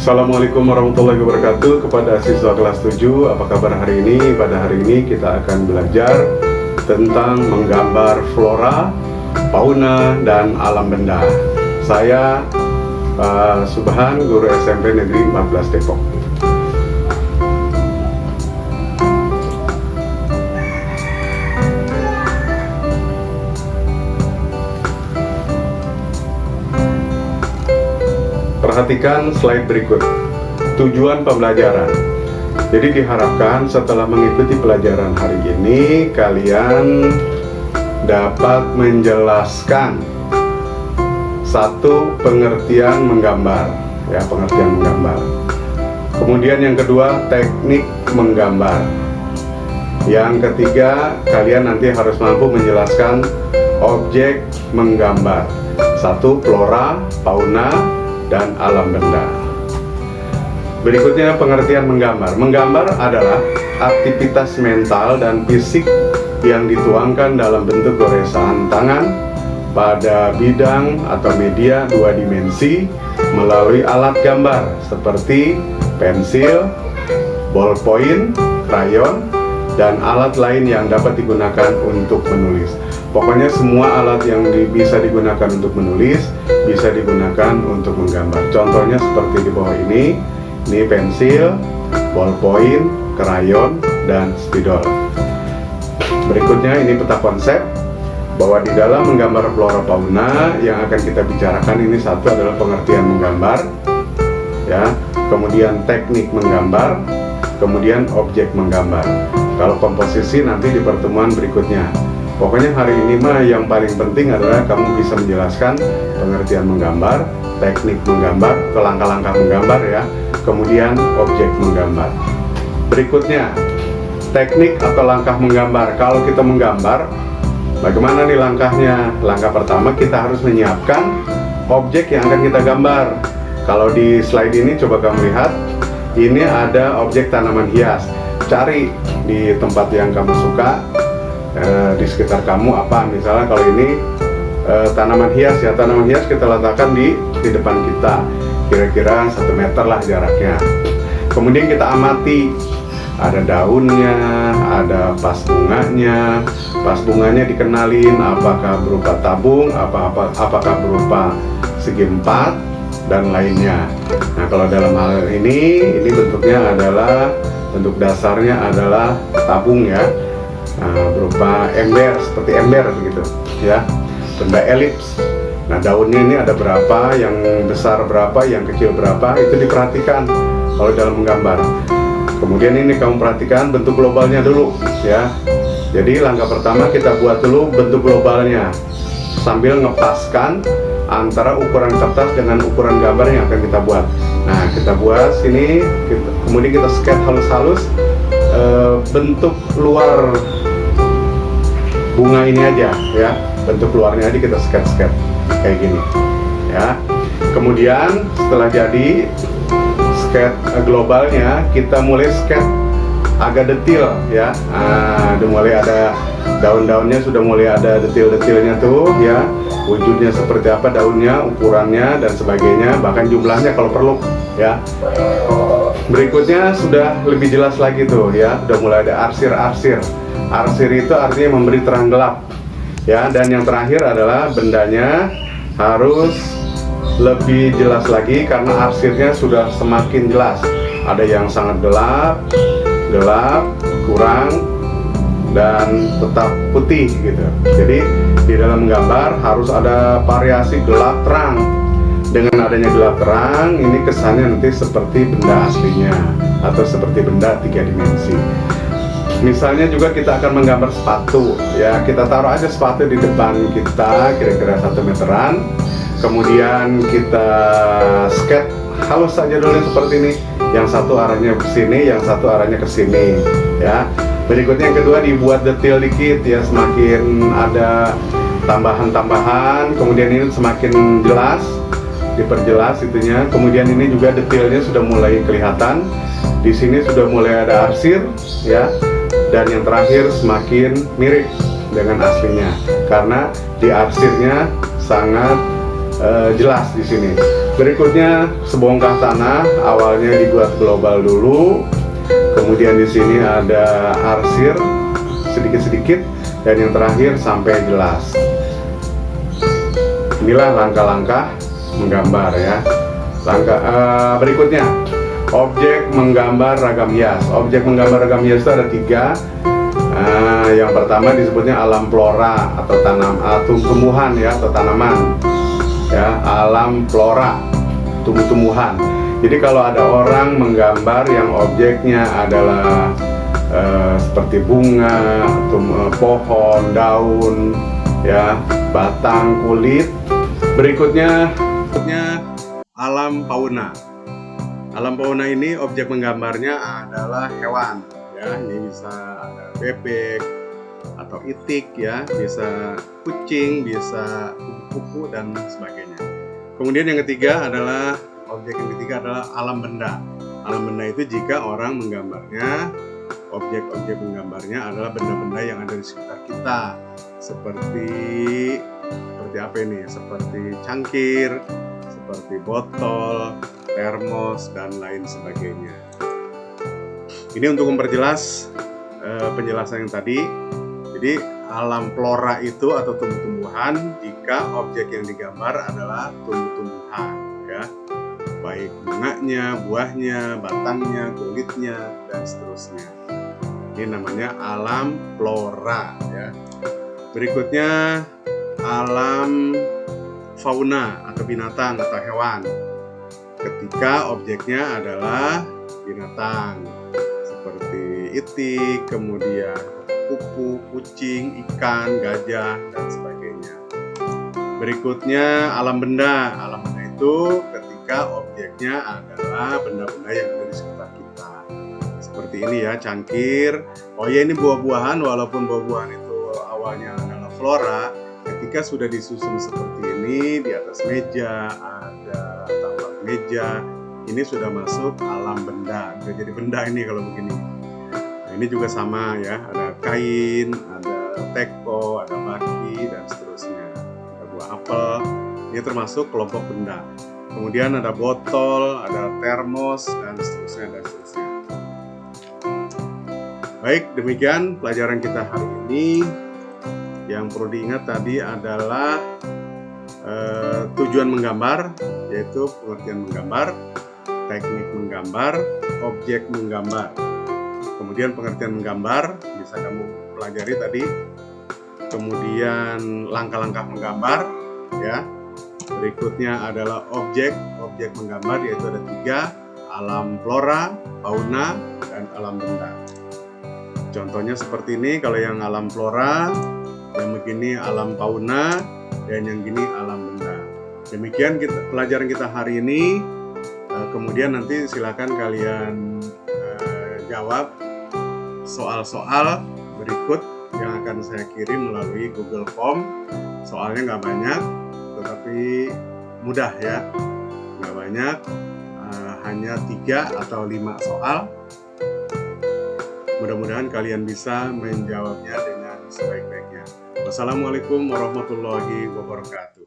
Assalamualaikum warahmatullahi wabarakatuh. Kepada siswa kelas 7 Apa kabar hari ini? Pada hari ini kita akan belajar tentang menggambar flora, fauna, dan alam benda. Saya uh, Subhan, guru SMP Negeri 14 Depok Perhatikan slide berikut. Tujuan pembelajaran. Jadi diharapkan setelah mengikuti pelajaran hari ini kalian dapat menjelaskan satu pengertian menggambar, ya pengertian menggambar. Kemudian yang kedua teknik menggambar. Yang ketiga kalian nanti harus mampu menjelaskan objek menggambar. Satu flora, fauna, dan alam benda. Berikutnya pengertian menggambar. Menggambar adalah aktivitas mental dan fisik yang dituangkan dalam bentuk goresan tangan pada bidang atau media dua dimensi melalui alat gambar seperti pensil, ballpoint, krayon, dan alat lain yang dapat digunakan untuk menulis. Pokoknya semua alat yang di, bisa digunakan untuk menulis bisa digunakan untuk menggambar. Contohnya seperti di bawah ini, ini pensil, ballpoint, krayon, dan spidol. Berikutnya ini peta konsep bahwa di dalam menggambar flora fauna yang akan kita bicarakan ini satu adalah pengertian menggambar, ya, kemudian teknik menggambar, kemudian objek menggambar. Kalau komposisi nanti di pertemuan berikutnya. Pokoknya hari ini mah yang paling penting adalah kamu bisa menjelaskan pengertian menggambar, teknik menggambar, ke langkah-langkah menggambar ya, kemudian objek menggambar. Berikutnya, teknik atau langkah menggambar. Kalau kita menggambar, bagaimana nih langkahnya? Langkah pertama kita harus menyiapkan objek yang akan kita gambar. Kalau di slide ini coba kamu lihat, ini ada objek tanaman hias. Cari di tempat yang kamu suka, Eh, di sekitar kamu apa? Misalnya kalau ini e, tanaman hias ya tanaman hias kita letakkan di di depan kita. Kira-kira satu meter lah jaraknya. Kemudian kita amati. Ada daunnya ada pas bunganya. Pas bunganya dikenalin apakah berupa tabung apa apa apakah berupa segi empat dan lainnya. Nah kalau dalam hal ini ini bentuknya adalah bentuk dasarnya adalah tabung ya nah, berupa ember seperti ember begitu ya. Benda elips. Nah daunnya ini ada berapa yang besar berapa yang kecil berapa itu diperhatikan kalau dalam menggambar. Kemudian ini kamu perhatikan bentuk globalnya dulu ya. Jadi langkah pertama kita buat dulu bentuk globalnya. Sambil ngepaskan antara ukuran kertas dengan ukuran gambar yang akan kita buat. Nah kita buat sini kemudian kita sketch halus-halus e, bentuk luar bunga ini aja ya. Bentuk luarnya aja kita sketch sketch kayak gini ya. Kemudian setelah jadi sketch eh, globalnya kita mulai sketch agak detail ya. Nah, udah mulai ada daun-daunnya sudah mulai ada detail-detailnya tuh ya. Wujudnya seperti apa daunnya ukurannya dan sebagainya bahkan jumlahnya kalau perlu ya berikutnya sudah lebih jelas lagi tuh ya. Udah mulai ada arsir-arsir. Arsir itu artinya memberi terang gelap ya. Dan yang terakhir adalah bendanya harus lebih jelas lagi karena arsirnya sudah semakin jelas. Ada yang sangat gelap gelap kurang dan tetap putih gitu. Jadi di dalam gambar harus ada variasi gelap terang dengan adanya gelap terang ini kesannya nanti seperti benda aslinya atau seperti benda tiga dimensi. Misalnya juga kita akan menggambar sepatu ya. Kita taruh aja sepatu di depan kita kira-kira satu meteran. Kemudian kita sketch halus saja dulu seperti ini. Yang satu arahnya ke sini yang satu arahnya ke sini ya. Berikutnya yang kedua dibuat detail dikit ya. Semakin ada tambahan-tambahan kemudian ini semakin jelas diperjelas itunya. Kemudian ini juga detailnya sudah mulai kelihatan. Di sini sudah mulai ada arsir ya. Dan yang terakhir semakin mirip dengan aslinya. Karena di arsirnya sangat uh, jelas di sini. Berikutnya sebongkah tanah, awalnya dibuat global dulu, kemudian di sini ada arsir sedikit-sedikit, dan yang terakhir sampai jelas. Inilah langkah-langkah menggambar ya. Langkah uh, berikutnya, objek menggambar ragam hias. Objek menggambar ragam hias itu ada tiga. Uh, yang pertama disebutnya alam flora atau tanam atau uh, tumbuhan ya atau tanaman ya alam flora tumbuh-tumbuhan jadi kalau ada orang menggambar yang objeknya adalah uh, seperti bunga tum pohon daun ya batang kulit berikutnya berikutnya alam fauna alam fauna ini objek menggambarnya adalah hewan ya. Ini bisa ada bebek atau itik ya. Bisa kucing bisa kupu-kupu dan sebagainya. Kemudian yang ketiga adalah objek yang ketiga adalah alam benda. Alam benda itu jika orang menggambarnya objek-objek menggambarnya adalah benda-benda yang ada di sekitar kita. Seperti seperti apa ini? Seperti cangkir seperti botol termos dan lain sebagainya ini untuk memperjelas uh, penjelasan yang tadi jadi alam flora itu atau tumbuh-tumbuhan jika objek yang digambar adalah tumbuh-tumbuhan ya baik bunganya, buahnya, batangnya, kulitnya dan seterusnya. Ini namanya alam flora ya. Berikutnya alam fauna atau binatang atau hewan. Ketika objeknya adalah binatang seperti itik, kemudian kupu, kucing, ikan, gajah, dan sebagainya. Berikutnya alam benda. Alam benda itu ketika objeknya adalah benda-benda yang ada di sekitar kita. Seperti ini ya, cangkir. Oh ya ini buah-buahan walaupun buah-buahan itu awalnya adalah flora, ketika sudah disusun seperti ini di atas meja ada tapak meja, ini sudah masuk alam benda. Sudah jadi benda ini kalau begini. Ini juga sama ya ada kain ada teko ada baki dan seterusnya. Ada buah apel. Ini termasuk kelompok benda. Kemudian ada botol ada termos dan seterusnya dan seterusnya. Baik demikian pelajaran kita hari ini. Yang perlu diingat tadi adalah eh, tujuan menggambar yaitu pengertian menggambar teknik menggambar objek menggambar. Kemudian pengertian menggambar bisa kamu pelajari tadi. Kemudian langkah-langkah menggambar ya. Berikutnya adalah objek objek menggambar yaitu ada tiga alam flora fauna dan alam benda. Contohnya seperti ini kalau yang alam flora yang begini alam fauna dan yang gini alam benda demikian kita, pelajaran kita hari ini eh, kemudian nanti silakan kalian uh, jawab soal-soal berikut yang akan saya kirim melalui Google Form. Soalnya nggak banyak, tetapi mudah ya. Nggak banyak, uh, hanya tiga atau lima soal. Mudah-mudahan kalian bisa menjawabnya dengan sebaik-baiknya. Wassalamualaikum warahmatullahi wabarakatuh.